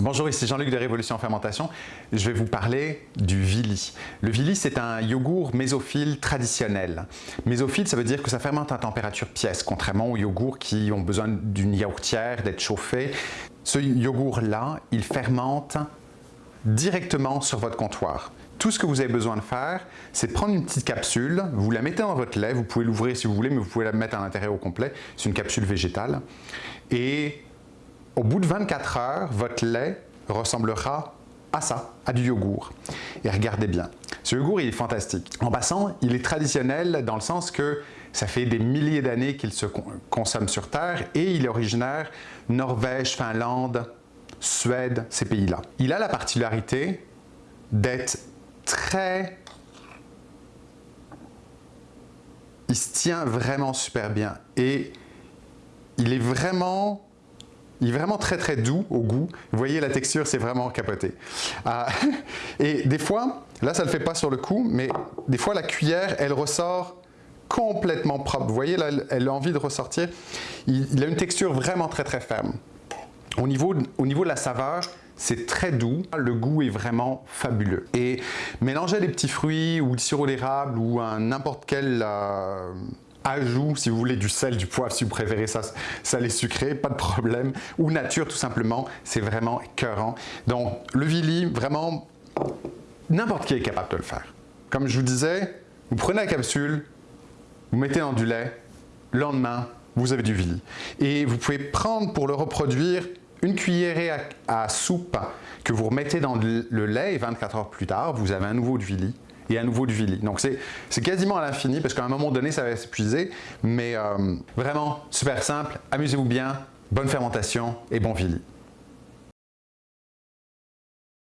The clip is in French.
Bonjour, ici Jean-Luc de Révolution Fermentation. Je vais vous parler du Vili. Le Vili, c'est un yogourt mésophile traditionnel. Mésophile, ça veut dire que ça fermente à température pièce, contrairement aux yogourts qui ont besoin d'une yaourtière, d'être chauffés. Ce yogourt-là, il fermente directement sur votre comptoir. Tout ce que vous avez besoin de faire, c'est prendre une petite capsule, vous la mettez dans votre lait, vous pouvez l'ouvrir si vous voulez, mais vous pouvez la mettre à l'intérieur au complet. C'est une capsule végétale. Et au bout de 24 heures, votre lait ressemblera à ça, à du yogourt. Et regardez bien, ce yogourt il est fantastique. En passant, il est traditionnel dans le sens que ça fait des milliers d'années qu'il se consomme sur Terre et il est originaire Norvège, Finlande, Suède, ces pays-là. Il a la particularité d'être très... Il se tient vraiment super bien et il est vraiment il est vraiment très très doux au goût. Vous voyez la texture, c'est vraiment capoté. Ah, et des fois, là ça ne le fait pas sur le coup, mais des fois la cuillère, elle ressort complètement propre. Vous voyez là, elle a envie de ressortir. Il, a une texture vraiment très très ferme. Au niveau, au niveau de la saveur, c'est très doux, le goût est vraiment fabuleux. Et mélanger les petits fruits ou du sirop d'érable ou n'importe quel euh, ajout, si vous voulez, du sel, du poivre, si vous préférez ça salé sucré, pas de problème, ou nature tout simplement, c'est vraiment écœurant. Donc le Vili, vraiment, n'importe qui est capable de le faire. Comme je vous disais, vous prenez la capsule, vous mettez dans du lait, le lendemain, vous avez du Vili. Et vous pouvez prendre pour le reproduire une cuillerée à, soupe que vous remettez dans le lait et 24 heures plus tard, vous avez un nouveau Vili et à nouveau du Vili. Donc c'est quasiment à l'infini parce qu'à un moment donné ça va s'épuiser, mais euh, vraiment super simple, amusez-vous bien, bonne fermentation et bon Vili.